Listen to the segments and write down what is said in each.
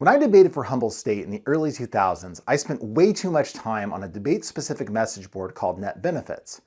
When I debated for Humboldt State in the early 2000s, I spent way too much time on a debate-specific message board called Net Benefits.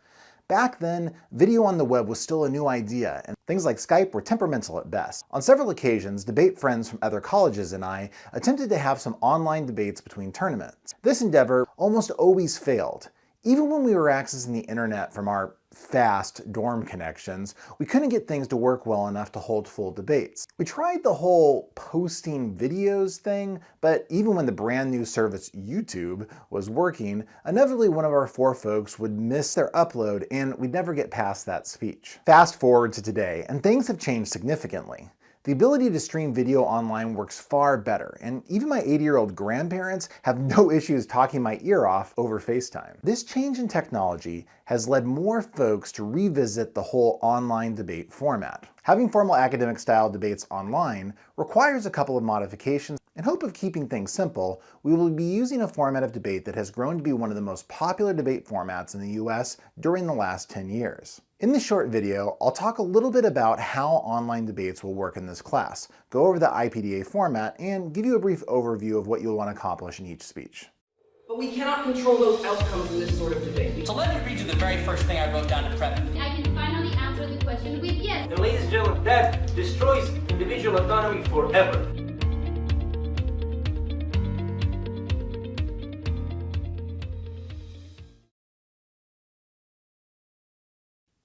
Back then, video on the web was still a new idea, and things like Skype were temperamental at best. On several occasions, debate friends from other colleges and I attempted to have some online debates between tournaments. This endeavor almost always failed. Even when we were accessing the internet from our fast dorm connections, we couldn't get things to work well enough to hold full debates. We tried the whole posting videos thing, but even when the brand new service YouTube was working, inevitably one of our four folks would miss their upload and we'd never get past that speech. Fast forward to today, and things have changed significantly. The ability to stream video online works far better, and even my 80-year-old grandparents have no issues talking my ear off over FaceTime. This change in technology has led more folks to revisit the whole online debate format. Having formal academic-style debates online requires a couple of modifications. In hope of keeping things simple, we will be using a format of debate that has grown to be one of the most popular debate formats in the US during the last 10 years. In this short video, I'll talk a little bit about how online debates will work in this class, go over the IPDA format, and give you a brief overview of what you'll want to accomplish in each speech. But we cannot control those outcomes in this sort of debate. So let me read you the very first thing I wrote down to prep. I can finally answer the question with yes. And ladies and gentlemen, that destroys individual autonomy forever.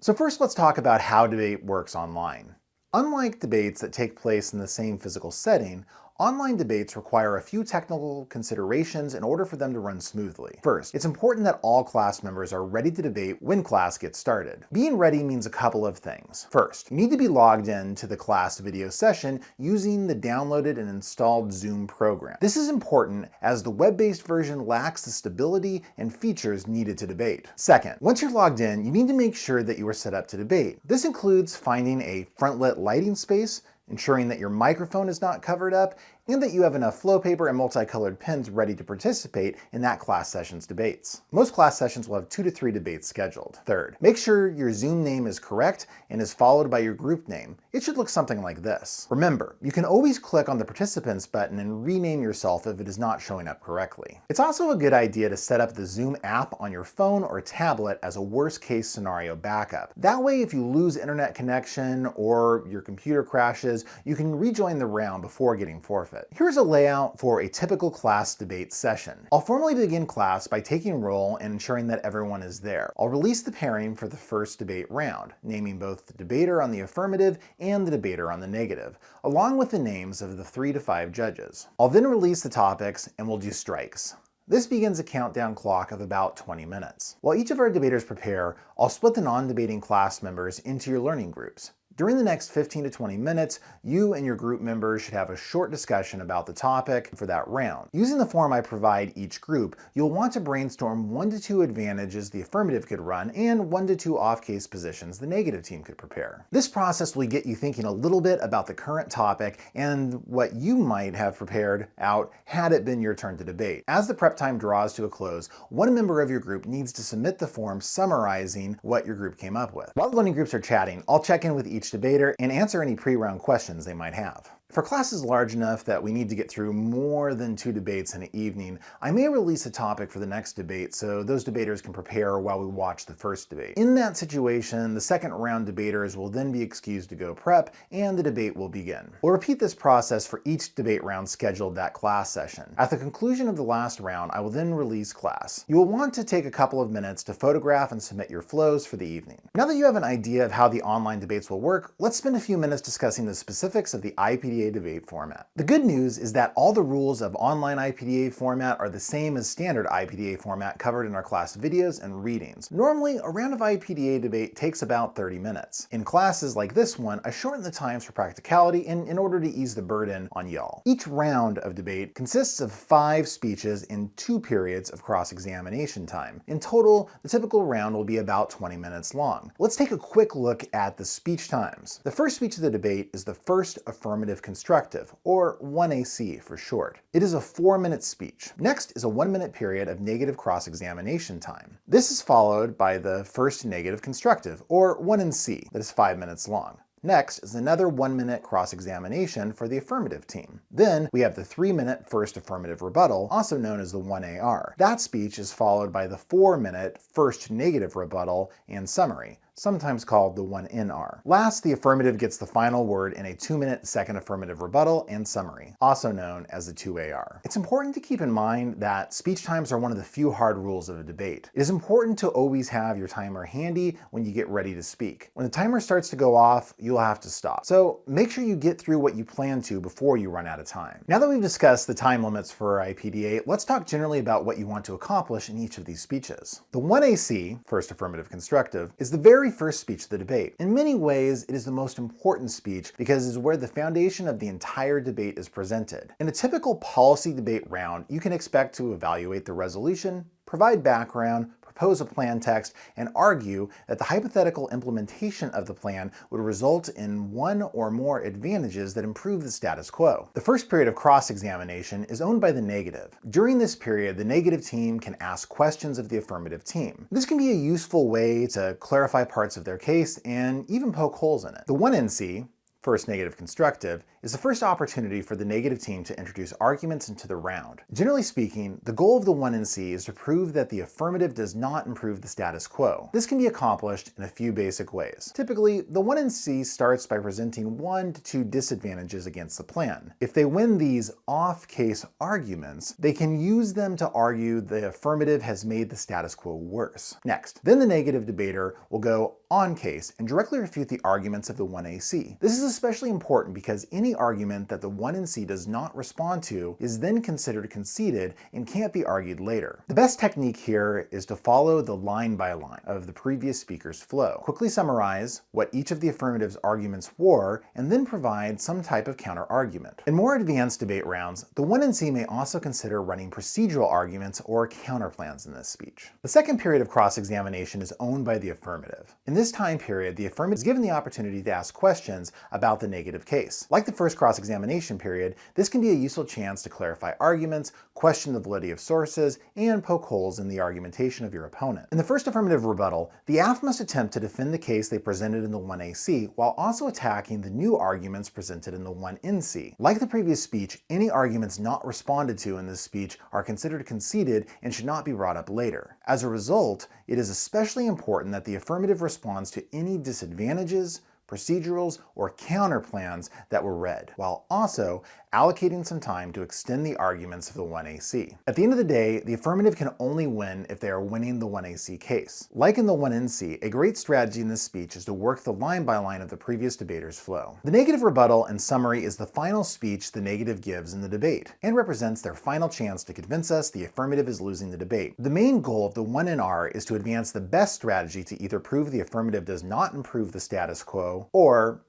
So first let's talk about how debate works online. Unlike debates that take place in the same physical setting, Online debates require a few technical considerations in order for them to run smoothly. First, it's important that all class members are ready to debate when class gets started. Being ready means a couple of things. First, you need to be logged in to the class video session using the downloaded and installed Zoom program. This is important as the web-based version lacks the stability and features needed to debate. Second, once you're logged in, you need to make sure that you are set up to debate. This includes finding a front-lit lighting space, ensuring that your microphone is not covered up, and that you have enough flow paper and multicolored pens ready to participate in that class session's debates. Most class sessions will have two to three debates scheduled. Third, make sure your Zoom name is correct and is followed by your group name. It should look something like this. Remember, you can always click on the participants button and rename yourself if it is not showing up correctly. It's also a good idea to set up the Zoom app on your phone or tablet as a worst case scenario backup. That way, if you lose internet connection or your computer crashes, you can rejoin the round before getting forfeit it. Here's a layout for a typical class debate session. I'll formally begin class by taking roll and ensuring that everyone is there. I'll release the pairing for the first debate round, naming both the debater on the affirmative and the debater on the negative, along with the names of the three to five judges. I'll then release the topics and we'll do strikes. This begins a countdown clock of about 20 minutes. While each of our debaters prepare, I'll split the non-debating class members into your learning groups. During the next 15 to 20 minutes, you and your group members should have a short discussion about the topic for that round. Using the form I provide each group, you'll want to brainstorm one to two advantages the affirmative could run and one to two off-case positions the negative team could prepare. This process will get you thinking a little bit about the current topic and what you might have prepared out had it been your turn to debate. As the prep time draws to a close, one member of your group needs to submit the form summarizing what your group came up with. While the learning groups are chatting, I'll check in with each each debater and answer any pre-round questions they might have. For classes large enough that we need to get through more than two debates in an evening, I may release a topic for the next debate so those debaters can prepare while we watch the first debate. In that situation, the second round debaters will then be excused to go prep and the debate will begin. We'll repeat this process for each debate round scheduled that class session. At the conclusion of the last round, I will then release class. You will want to take a couple of minutes to photograph and submit your flows for the evening. Now that you have an idea of how the online debates will work, let's spend a few minutes discussing the specifics of the IPD IPDA debate format. The good news is that all the rules of online IPDA format are the same as standard IPDA format covered in our class videos and readings. Normally, a round of IPDA debate takes about 30 minutes. In classes like this one, I shorten the times for practicality and in order to ease the burden on y'all. Each round of debate consists of five speeches in two periods of cross-examination time. In total, the typical round will be about 20 minutes long. Let's take a quick look at the speech times. The first speech of the debate is the first affirmative constructive, or 1AC for short. It is a four-minute speech. Next is a one-minute period of negative cross-examination time. This is followed by the first negative constructive, or 1NC, that is five minutes long. Next is another one-minute cross-examination for the affirmative team. Then we have the three-minute first affirmative rebuttal, also known as the 1AR. That speech is followed by the four-minute first negative rebuttal and summary sometimes called the 1NR. Last, the affirmative gets the final word in a 2-minute second affirmative rebuttal and summary, also known as the 2AR. It's important to keep in mind that speech times are one of the few hard rules of a debate. It is important to always have your timer handy when you get ready to speak. When the timer starts to go off, you'll have to stop. So make sure you get through what you plan to before you run out of time. Now that we've discussed the time limits for IPDA, let's talk generally about what you want to accomplish in each of these speeches. The 1AC, first affirmative constructive, is the very very first speech of the debate. In many ways, it is the most important speech because it is where the foundation of the entire debate is presented. In a typical policy debate round, you can expect to evaluate the resolution, provide background, propose a plan text, and argue that the hypothetical implementation of the plan would result in one or more advantages that improve the status quo. The first period of cross-examination is owned by the negative. During this period, the negative team can ask questions of the affirmative team. This can be a useful way to clarify parts of their case and even poke holes in it. The 1NC, first negative constructive, is the first opportunity for the negative team to introduce arguments into the round. Generally speaking, the goal of the 1NC is to prove that the affirmative does not improve the status quo. This can be accomplished in a few basic ways. Typically, the 1NC starts by presenting one to two disadvantages against the plan. If they win these off-case arguments, they can use them to argue the affirmative has made the status quo worse. Next, then the negative debater will go on case and directly refute the arguments of the 1AC. This is especially important because any argument that the 1NC does not respond to is then considered conceded and can't be argued later. The best technique here is to follow the line by line of the previous speaker's flow. Quickly summarize what each of the affirmative's arguments were and then provide some type of counter-argument. In more advanced debate rounds, the 1NC may also consider running procedural arguments or counterplans in this speech. The second period of cross-examination is owned by the affirmative. In this time period, the affirmative is given the opportunity to ask questions about the negative case. Like the first cross-examination period, this can be a useful chance to clarify arguments, question the validity of sources, and poke holes in the argumentation of your opponent. In the first affirmative rebuttal, the AF must attempt to defend the case they presented in the 1AC while also attacking the new arguments presented in the 1NC. Like the previous speech, any arguments not responded to in this speech are considered conceded and should not be brought up later. As a result, it is especially important that the affirmative responds to any disadvantages, procedurals, or counter plans that were read, while also allocating some time to extend the arguments of the 1AC. At the end of the day, the affirmative can only win if they are winning the 1AC case. Like in the 1NC, a great strategy in this speech is to work the line by line of the previous debater's flow. The negative rebuttal and summary is the final speech the negative gives in the debate, and represents their final chance to convince us the affirmative is losing the debate. The main goal of the 1NR is to advance the best strategy to either prove the affirmative does not improve the status quo, or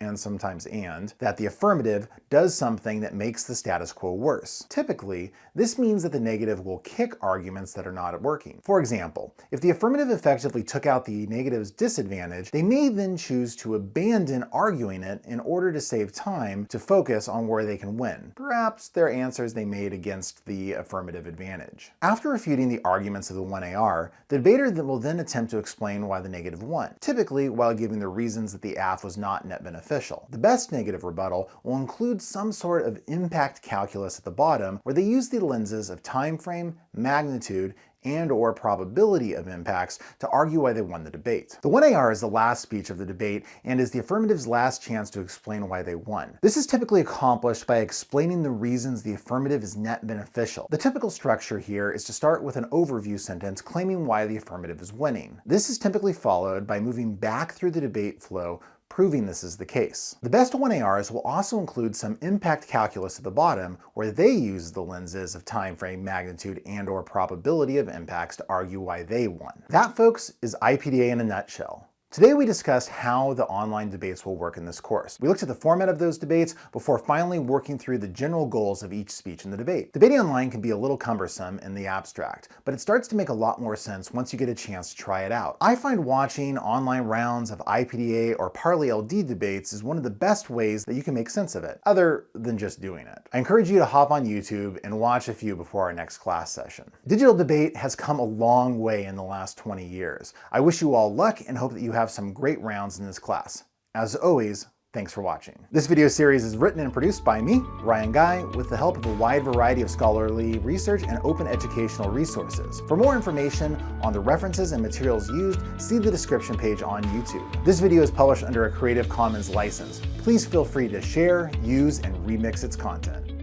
and sometimes and, that the affirmative does something that makes the status quo worse. Typically, this means that the negative will kick arguments that are not working. For example, if the affirmative effectively took out the negative's disadvantage, they may then choose to abandon arguing it in order to save time to focus on where they can win. Perhaps their answers they made against the affirmative advantage. After refuting the arguments of the 1AR, the debater will then attempt to explain why the negative won, typically while giving the reasons that the AF was not net beneficial beneficial. The best negative rebuttal will include some sort of impact calculus at the bottom where they use the lenses of time frame, magnitude, and or probability of impacts to argue why they won the debate. The 1AR is the last speech of the debate and is the affirmative's last chance to explain why they won. This is typically accomplished by explaining the reasons the affirmative is net beneficial. The typical structure here is to start with an overview sentence claiming why the affirmative is winning. This is typically followed by moving back through the debate flow proving this is the case. The best 1ARs will also include some impact calculus at the bottom where they use the lenses of time frame, magnitude, and or probability of impacts to argue why they won. That, folks, is IPDA in a nutshell. Today we discussed how the online debates will work in this course. We looked at the format of those debates before finally working through the general goals of each speech in the debate. Debating online can be a little cumbersome in the abstract, but it starts to make a lot more sense once you get a chance to try it out. I find watching online rounds of IPDA or Parli LD debates is one of the best ways that you can make sense of it, other than just doing it. I encourage you to hop on YouTube and watch a few before our next class session. Digital debate has come a long way in the last 20 years. I wish you all luck and hope that you have some great rounds in this class. As always, thanks for watching. This video series is written and produced by me, Ryan Guy, with the help of a wide variety of scholarly research and open educational resources. For more information on the references and materials used, see the description page on YouTube. This video is published under a Creative Commons license. Please feel free to share, use, and remix its content.